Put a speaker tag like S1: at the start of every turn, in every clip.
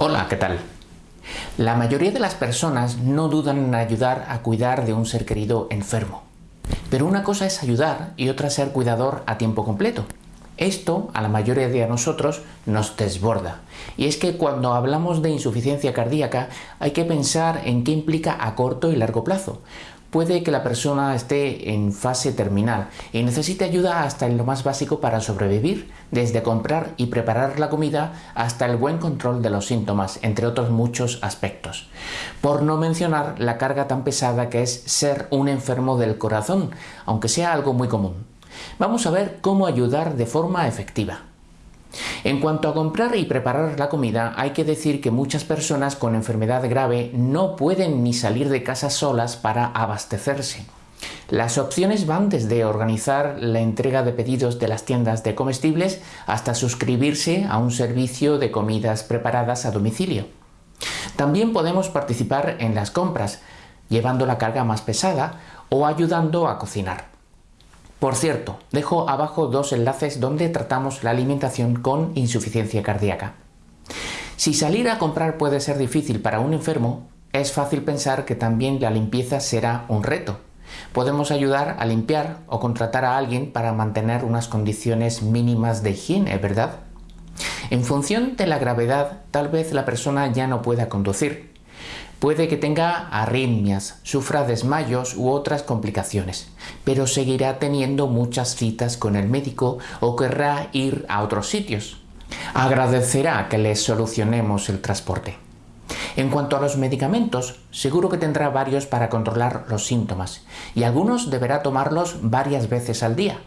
S1: Hola, ¿qué tal? La mayoría de las personas no dudan en ayudar a cuidar de un ser querido enfermo. Pero una cosa es ayudar y otra ser cuidador a tiempo completo. Esto a la mayoría de nosotros nos desborda. Y es que cuando hablamos de insuficiencia cardíaca hay que pensar en qué implica a corto y largo plazo. Puede que la persona esté en fase terminal y necesite ayuda hasta en lo más básico para sobrevivir, desde comprar y preparar la comida hasta el buen control de los síntomas, entre otros muchos aspectos. Por no mencionar la carga tan pesada que es ser un enfermo del corazón, aunque sea algo muy común. Vamos a ver cómo ayudar de forma efectiva. En cuanto a comprar y preparar la comida, hay que decir que muchas personas con enfermedad grave no pueden ni salir de casa solas para abastecerse. Las opciones van desde organizar la entrega de pedidos de las tiendas de comestibles hasta suscribirse a un servicio de comidas preparadas a domicilio. También podemos participar en las compras, llevando la carga más pesada o ayudando a cocinar. Por cierto, dejo abajo dos enlaces donde tratamos la alimentación con insuficiencia cardíaca. Si salir a comprar puede ser difícil para un enfermo, es fácil pensar que también la limpieza será un reto. Podemos ayudar a limpiar o contratar a alguien para mantener unas condiciones mínimas de higiene, ¿verdad? En función de la gravedad, tal vez la persona ya no pueda conducir. Puede que tenga arritmias, sufra desmayos u otras complicaciones, pero seguirá teniendo muchas citas con el médico o querrá ir a otros sitios. Agradecerá que le solucionemos el transporte. En cuanto a los medicamentos, seguro que tendrá varios para controlar los síntomas y algunos deberá tomarlos varias veces al día.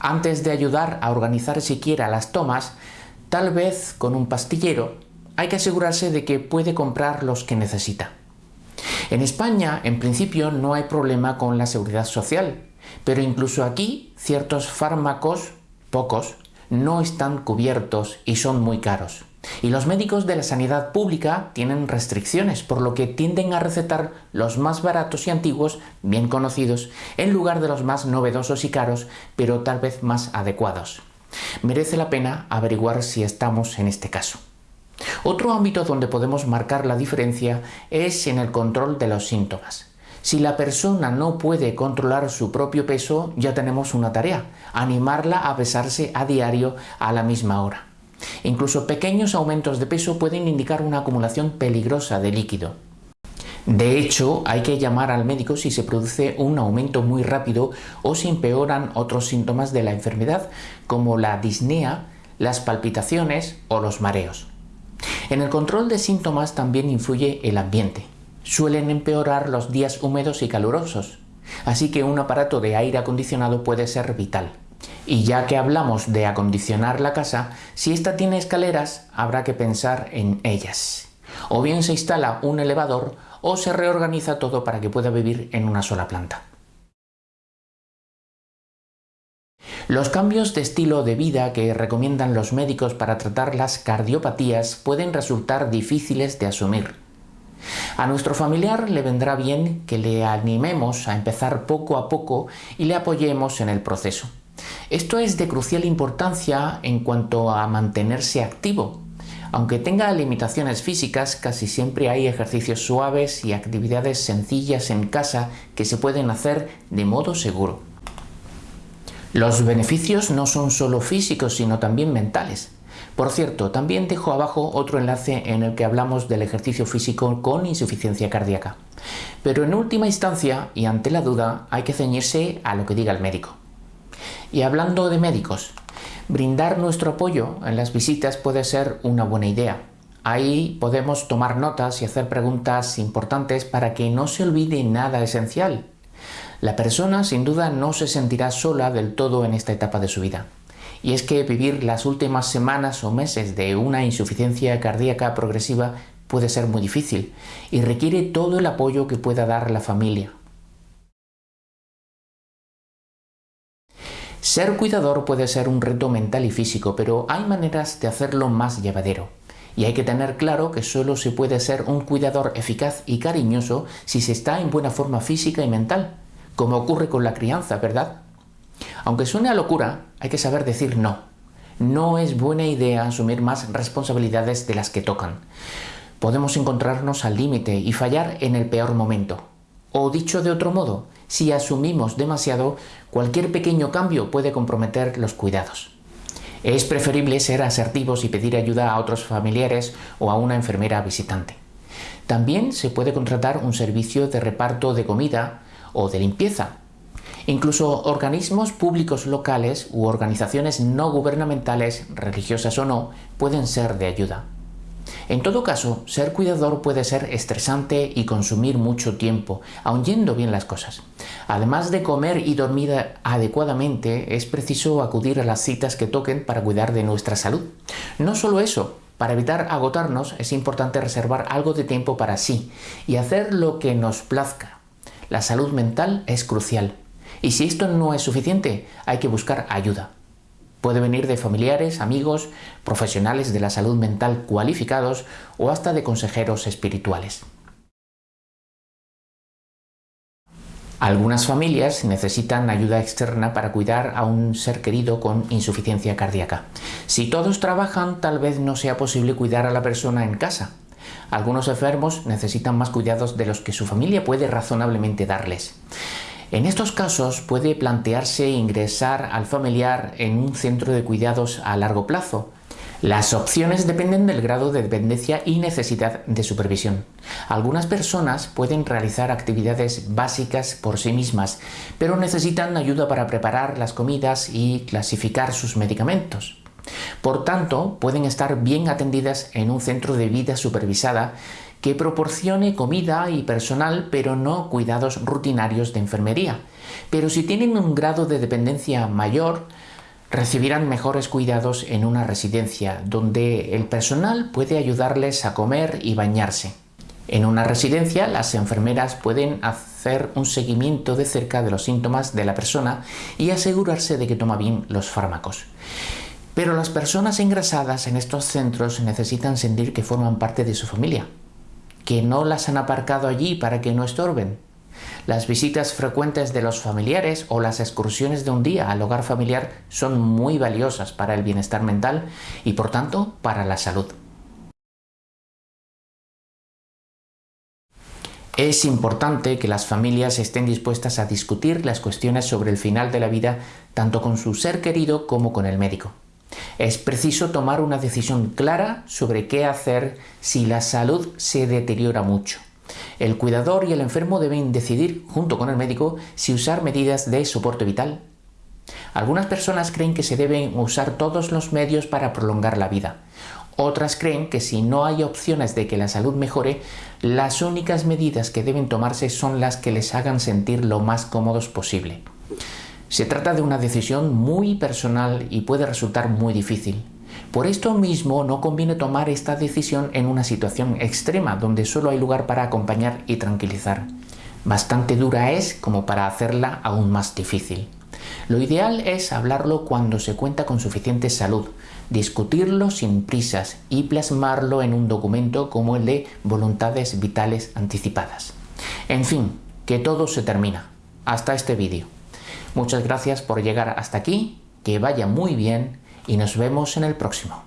S1: Antes de ayudar a organizar siquiera las tomas, tal vez con un pastillero hay que asegurarse de que puede comprar los que necesita. En España, en principio, no hay problema con la seguridad social, pero incluso aquí ciertos fármacos, pocos, no están cubiertos y son muy caros. Y los médicos de la sanidad pública tienen restricciones, por lo que tienden a recetar los más baratos y antiguos, bien conocidos, en lugar de los más novedosos y caros, pero tal vez más adecuados. Merece la pena averiguar si estamos en este caso. Otro ámbito donde podemos marcar la diferencia es en el control de los síntomas. Si la persona no puede controlar su propio peso, ya tenemos una tarea, animarla a pesarse a diario a la misma hora. Incluso pequeños aumentos de peso pueden indicar una acumulación peligrosa de líquido. De hecho, hay que llamar al médico si se produce un aumento muy rápido o si empeoran otros síntomas de la enfermedad, como la disnea, las palpitaciones o los mareos. En el control de síntomas también influye el ambiente. Suelen empeorar los días húmedos y calurosos, así que un aparato de aire acondicionado puede ser vital. Y ya que hablamos de acondicionar la casa, si ésta tiene escaleras, habrá que pensar en ellas. O bien se instala un elevador o se reorganiza todo para que pueda vivir en una sola planta. Los cambios de estilo de vida que recomiendan los médicos para tratar las cardiopatías pueden resultar difíciles de asumir. A nuestro familiar le vendrá bien que le animemos a empezar poco a poco y le apoyemos en el proceso. Esto es de crucial importancia en cuanto a mantenerse activo. Aunque tenga limitaciones físicas, casi siempre hay ejercicios suaves y actividades sencillas en casa que se pueden hacer de modo seguro. Los beneficios no son solo físicos, sino también mentales. Por cierto, también dejo abajo otro enlace en el que hablamos del ejercicio físico con insuficiencia cardíaca. Pero en última instancia, y ante la duda, hay que ceñirse a lo que diga el médico. Y hablando de médicos, brindar nuestro apoyo en las visitas puede ser una buena idea. Ahí podemos tomar notas y hacer preguntas importantes para que no se olvide nada esencial la persona sin duda no se sentirá sola del todo en esta etapa de su vida. Y es que vivir las últimas semanas o meses de una insuficiencia cardíaca progresiva puede ser muy difícil y requiere todo el apoyo que pueda dar la familia. Ser cuidador puede ser un reto mental y físico, pero hay maneras de hacerlo más llevadero. Y hay que tener claro que solo se puede ser un cuidador eficaz y cariñoso si se está en buena forma física y mental como ocurre con la crianza, ¿verdad? Aunque suene a locura, hay que saber decir no. no es buena idea asumir más responsabilidades de las que tocan. Podemos encontrarnos al límite y fallar en el peor momento. O dicho de otro modo, si asumimos demasiado, cualquier pequeño cambio puede comprometer los cuidados. Es preferible ser asertivos y pedir ayuda a otros familiares o a una enfermera visitante. También se puede contratar un servicio de reparto de comida o de limpieza. Incluso organismos públicos locales u organizaciones no gubernamentales, religiosas o no, pueden ser de ayuda. En todo caso, ser cuidador puede ser estresante y consumir mucho tiempo, aun yendo bien las cosas. Además de comer y dormir adecuadamente, es preciso acudir a las citas que toquen para cuidar de nuestra salud. No solo eso, para evitar agotarnos es importante reservar algo de tiempo para sí y hacer lo que nos plazca. La salud mental es crucial. Y si esto no es suficiente, hay que buscar ayuda. Puede venir de familiares, amigos, profesionales de la salud mental cualificados o hasta de consejeros espirituales. Algunas familias necesitan ayuda externa para cuidar a un ser querido con insuficiencia cardíaca. Si todos trabajan, tal vez no sea posible cuidar a la persona en casa. Algunos enfermos necesitan más cuidados de los que su familia puede razonablemente darles. En estos casos puede plantearse ingresar al familiar en un centro de cuidados a largo plazo, las opciones dependen del grado de dependencia y necesidad de supervisión. Algunas personas pueden realizar actividades básicas por sí mismas, pero necesitan ayuda para preparar las comidas y clasificar sus medicamentos. Por tanto, pueden estar bien atendidas en un centro de vida supervisada que proporcione comida y personal, pero no cuidados rutinarios de enfermería. Pero si tienen un grado de dependencia mayor, recibirán mejores cuidados en una residencia donde el personal puede ayudarles a comer y bañarse. En una residencia las enfermeras pueden hacer un seguimiento de cerca de los síntomas de la persona y asegurarse de que toma bien los fármacos. Pero las personas engrasadas en estos centros necesitan sentir que forman parte de su familia, que no las han aparcado allí para que no estorben, las visitas frecuentes de los familiares o las excursiones de un día al hogar familiar son muy valiosas para el bienestar mental y por tanto para la salud. Es importante que las familias estén dispuestas a discutir las cuestiones sobre el final de la vida tanto con su ser querido como con el médico. Es preciso tomar una decisión clara sobre qué hacer si la salud se deteriora mucho. El cuidador y el enfermo deben decidir, junto con el médico, si usar medidas de soporte vital. Algunas personas creen que se deben usar todos los medios para prolongar la vida. Otras creen que si no hay opciones de que la salud mejore, las únicas medidas que deben tomarse son las que les hagan sentir lo más cómodos posible. Se trata de una decisión muy personal y puede resultar muy difícil. Por esto mismo no conviene tomar esta decisión en una situación extrema donde solo hay lugar para acompañar y tranquilizar. Bastante dura es como para hacerla aún más difícil. Lo ideal es hablarlo cuando se cuenta con suficiente salud, discutirlo sin prisas y plasmarlo en un documento como el de voluntades vitales anticipadas. En fin, que todo se termina. Hasta este vídeo. Muchas gracias por llegar hasta aquí, que vaya muy bien y nos vemos en el próximo.